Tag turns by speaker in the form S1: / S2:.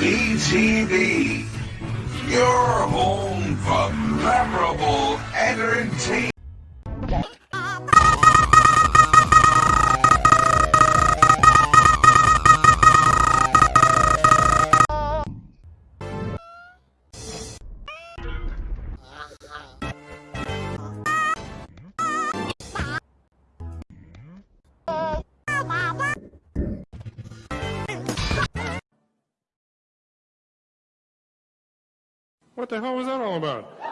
S1: TV. Your home for memorable entertainment.
S2: What the hell was that all about?